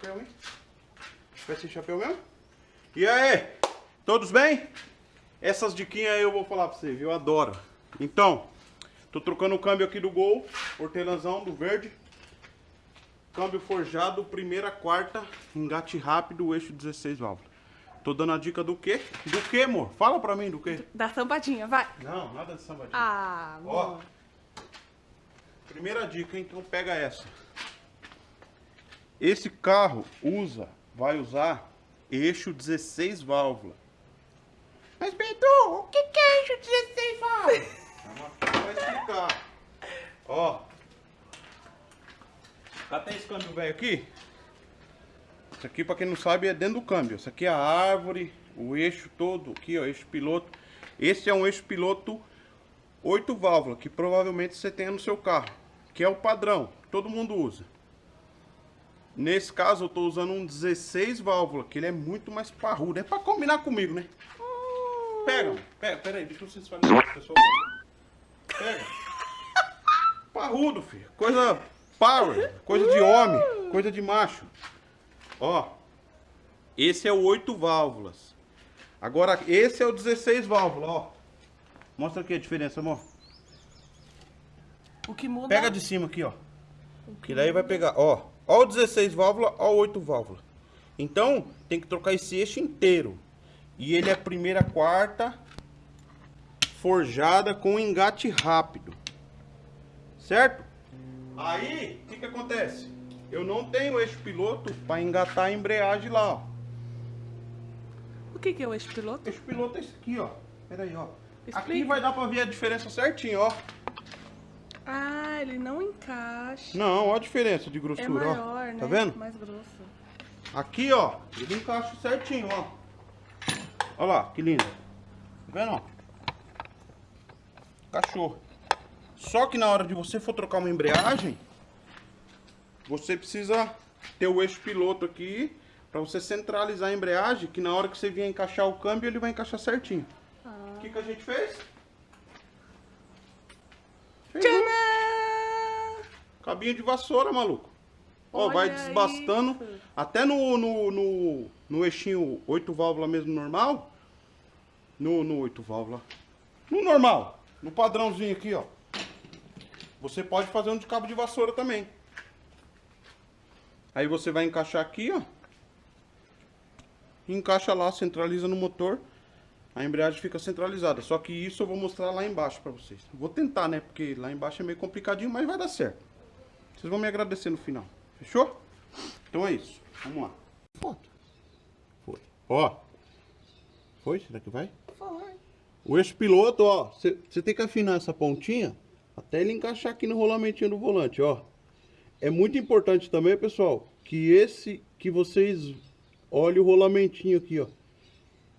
chapéu, hein? Vai sem chapéu mesmo? E aí? Todos bem? Essas diquinhas aí eu vou falar pra você, viu? Eu adoro. Então, tô trocando o câmbio aqui do Gol, hortelãzão do verde. Câmbio forjado, primeira, quarta, engate rápido, eixo 16 válvulas. Tô dando a dica do quê? Do quê, amor? Fala pra mim do quê? Da sambadinha, vai. Não, nada de sambadinha. Ah, Ó, amor. primeira dica, então pega essa. Esse carro usa, vai usar eixo 16 válvula. Mas Bedu, o que, que é eixo 16 válvula? Calma, vai explicar. Ó. Até esse câmbio velho aqui. Isso aqui, pra quem não sabe, é dentro do câmbio. Isso aqui é a árvore, o eixo todo aqui, ó, eixo piloto. Esse é um eixo piloto 8 válvulas, que provavelmente você tenha no seu carro. Que é o padrão, todo mundo usa. Nesse caso eu tô usando um 16 válvulas, que ele é muito mais parrudo. É pra combinar comigo, né? Pega, pega, pera aí, deixa eu falarem pessoal. Pega. Parrudo, filho. Coisa power, coisa de homem, coisa de macho. Ó, esse é o 8 válvulas. Agora, esse é o 16 válvulas, ó. Mostra aqui a diferença, amor. O que muda... Pega de cima aqui, ó. Que daí vai pegar, ó. Ó o 16 válvula, ó o 8 válvula. Então, tem que trocar esse eixo inteiro. E ele é primeira, quarta, forjada com engate rápido. Certo? Aí, o que que acontece? Eu não tenho eixo piloto para engatar a embreagem lá, ó. O que que é o eixo piloto? Eixo piloto é esse aqui, ó. Pera aí, ó. Aqui Explica. vai dar para ver a diferença certinho, ó. Ah, ele não encaixa. Não, ó a diferença de É grossura, maior, ó. né? Tá vendo? Mais grosso. Aqui, ó, ele encaixa certinho, ó. Olha lá, que lindo. Tá vendo, ó? Encaixou. Só que na hora de você for trocar uma embreagem, você precisa ter o eixo piloto aqui para você centralizar a embreagem, que na hora que você vier encaixar o câmbio, ele vai encaixar certinho. Ah. O que, que a gente fez? Fez um Tcharam! Cabinho de vassoura, maluco. Ó, Olha vai desbastando. isso. Até no, no, no, no eixinho 8 válvulas mesmo normal. No, no 8 válvulas. No normal. No padrãozinho aqui, ó. Você pode fazer um de cabo de vassoura também. Aí você vai encaixar aqui, ó. Encaixa lá, centraliza no motor. A embreagem fica centralizada. Só que isso eu vou mostrar lá embaixo pra vocês. Vou tentar, né? Porque lá embaixo é meio complicadinho, mas vai dar certo. Vocês vão me agradecer no final. Fechou? Então é isso. Vamos lá. Foto. Foi. Ó. Foi? Será que vai? Foi. O eixo piloto, ó. Você tem que afinar essa pontinha até ele encaixar aqui no rolamentinho do volante, ó. É muito importante também, pessoal, que esse, que vocês olhem o rolamentinho aqui, ó.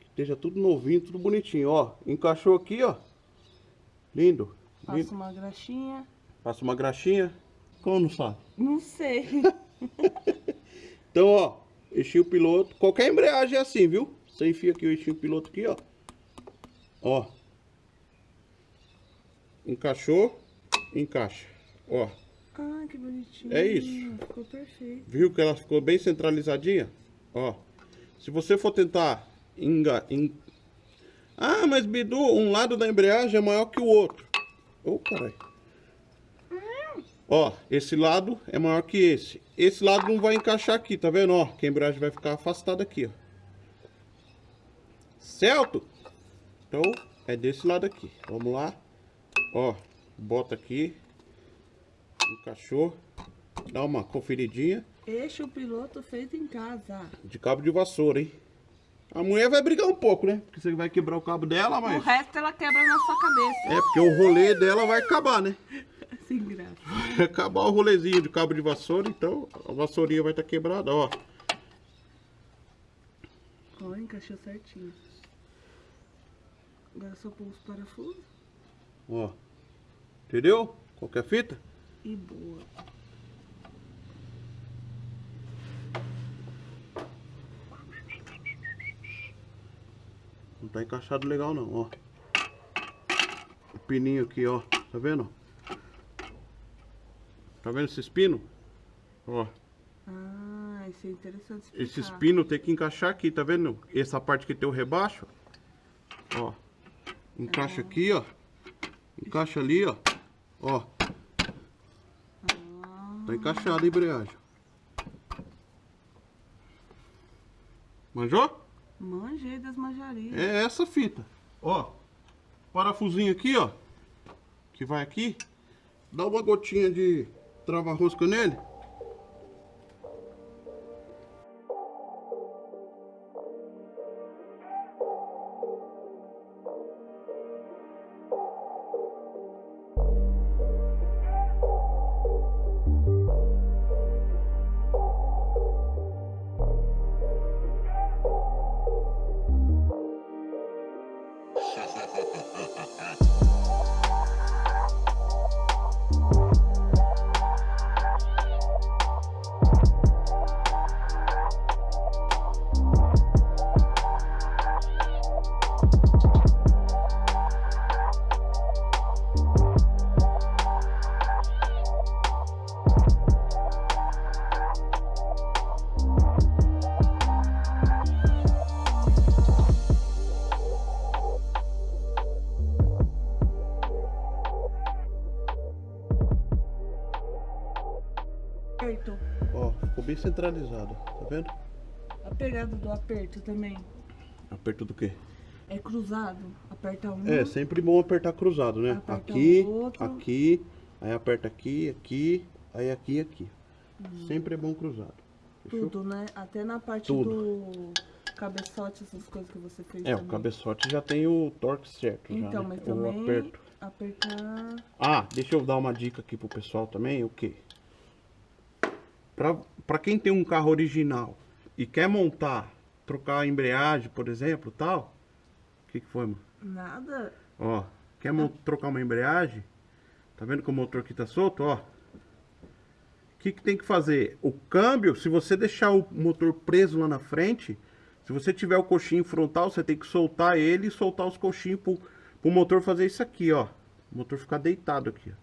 Que esteja tudo novinho, tudo bonitinho, ó. Encaixou aqui, ó. Lindo. Passa Lindo. uma graxinha. Passa uma graxinha. Como não sabe? Não sei. Então, ó, eixinho piloto. Qualquer embreagem é assim, viu? Você enfia aqui o eixinho piloto aqui, ó. Ó. Encaixou, encaixa. Ó, ah, que bonitinho. É isso. Ficou perfeito. viu que ela ficou bem centralizadinha? Ó. Se você for tentar enga... en- Ah, mas Bidu, um lado da embreagem é maior que o outro. Ô, caralho. Ó, esse lado é maior que esse. Esse lado não vai encaixar aqui, tá vendo? Ó, que a embreagem vai ficar afastada aqui, ó. Certo? Então, é desse lado aqui. Vamos lá. Ó, bota aqui. Encaixou. Dá uma conferidinha. Eixo piloto feito em casa. De cabo de vassoura, hein? A mulher vai brigar um pouco, né? Porque você vai quebrar o cabo dela, O mas... resto ela quebra na sua cabeça. É, porque o rolê dela vai acabar, né? Sem graça. Vai acabar o rolezinho de cabo de vassoura, então a vassourinha vai estar quebrada, ó. Ó, encaixou certinho. Agora só pôr os parafusos Ó. Entendeu? Qualquer fita? e boa. Não tá encaixado legal não, ó. O pininho aqui, ó. Tá vendo? Tá vendo esses pinos? Ó. Ah, ser interessante explicar. Esses pinos tem que encaixar aqui, tá vendo? Essa parte que tem o rebaixo. Ó. Encaixa aqui, ó. Encaixa ali, ó. Ó. Tá encaixada a embreagem. Manjou? Manjei das manjarias. É essa fita. Ó. Parafusinho aqui, ó. Que vai aqui. Dá uma gotinha de trava-rosca nele. Aperto. Ó, ficou bem centralizado, tá vendo? A pegada do aperto também. Aperto do quê? É cruzado. Aperta um. É, sempre bom apertar cruzado, né? Aperta aqui, o aqui, aí aperta aqui, aqui, aí aqui e aqui. Sempre é bom cruzado. Fechou? Tudo, né? Até na parte Tudo. do cabeçote, essas coisas que você fez É, o também. cabeçote já tem o torque certo já, Então, né? mas O também aperto. apertar... Ah, deixa eu dar uma dica aqui pro pessoal também, o quê? Pra, pra quem tem um carro original e quer montar, trocar a embreagem, por exemplo, tal. O que que foi, mano? Nada. Ó, quer mon- trocar uma embreagem? Tá vendo que o motor aqui tá solto, ó? O que que tem que fazer? O câmbio, se você deixar o motor preso lá na frente, se você tiver o coxinho frontal, você tem que soltar ele e soltar os coxinhos pro, pro motor fazer isso aqui, ó. O motor ficar deitado aqui, ó.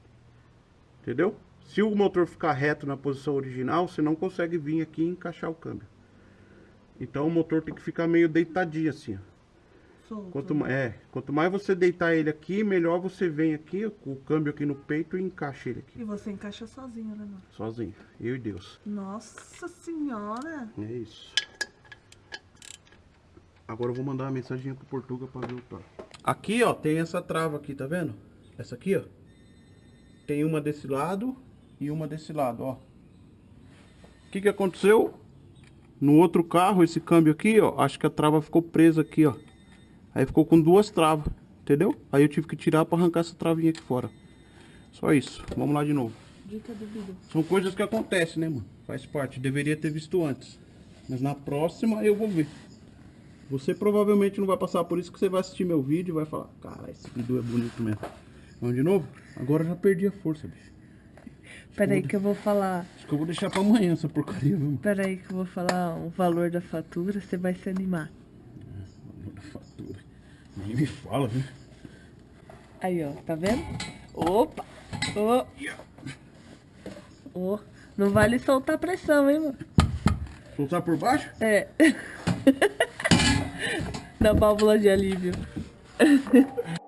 Entendeu? Se o motor ficar reto na posição original, você não consegue vir aqui e encaixar o câmbio. Então o motor tem que ficar meio deitadinho assim, ó. Solto. Quanto, ma- é, quanto mais você deitar ele aqui, melhor você vem aqui, com o câmbio aqui no peito e encaixa ele aqui. E você encaixa sozinho, né, mano? Sozinho. Eu e Deus. Nossa senhora. É isso. Agora eu vou mandar uma mensagem pro Portuga pra ver o torque. Aqui, ó, tem essa trava aqui, tá vendo? Essa aqui, ó. Tem uma desse lado e uma desse lado, ó. O que que aconteceu? No outro carro, esse câmbio aqui, ó, acho que a trava ficou presa aqui, ó. Aí ficou com duas travas, entendeu? Aí eu tive que tirar pra arrancar essa travinha aqui fora. Só isso. Vamos lá de novo. Dica do vídeo. São coisas que acontecem, né, mano? Faz parte. Deveria ter visto antes. Mas na próxima eu vou ver. Você provavelmente não vai passar por isso que você vai assistir meu vídeo e vai falar, cara, esse vídeo é bonito mesmo. Vamos de novo? Agora eu já perdi a força, bicho. Peraí que eu vou falar. Acho que eu vou deixar pra amanhã essa porcaria, viu? Peraí que eu vou falar o valor da fatura, você vai se animar. Da fatura. Nem me fala, viu? Aí, ó, tá vendo? Opa! Ô! Ô! Não vale soltar pressão, hein, mano? Soltar por baixo? É. da válvula de alívio.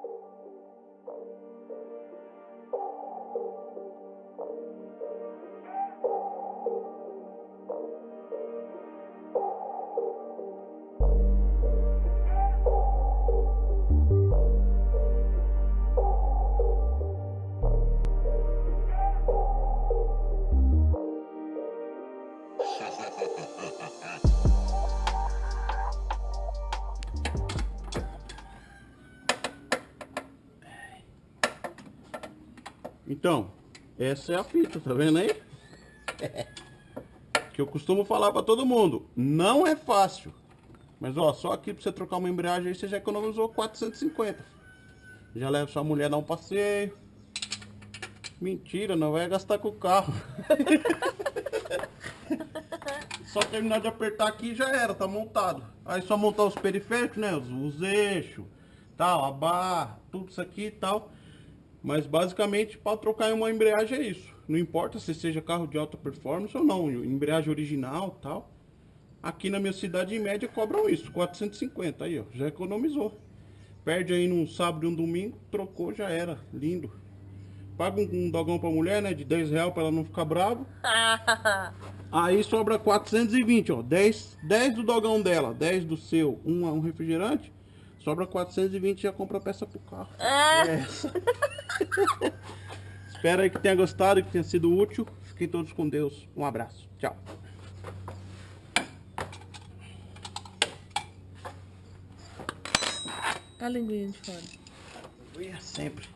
Então, essa é a fita, tá vendo aí? que eu costumo falar pra todo mundo, não é fácil. Mas ó, só aqui pra você trocar uma embreagem aí, você já economizou 450. Já leva sua mulher dar um passeio. Mentira, não vai gastar com o carro. só terminar de apertar aqui já era, tá montado. Aí só montar os periféricos, né? Os, os eixos, tal, a barra, tudo isso aqui e tal. Mas basicamente para trocar em uma embreagem é isso. Não importa se seja carro de alta performance ou não, embreagem original tal. Aqui na minha cidade, em média, cobram isso, 450. Aí, ó, já economizou. Perde aí num sábado e um domingo, trocou, já era. Lindo. Paga um, um dogão pra mulher, né, de 10 reais pra ela não ficar brava. Aí sobra 420, ó. 10, 10 do dogão dela, 10 do seu, um, um refrigerante. Sobra 420 e já compra a peça pro carro. É essa. Espero aí que tenha gostado, que tenha sido útil. Fiquem todos com Deus. Um abraço. Tchau. A linguinha de fora. Sempre.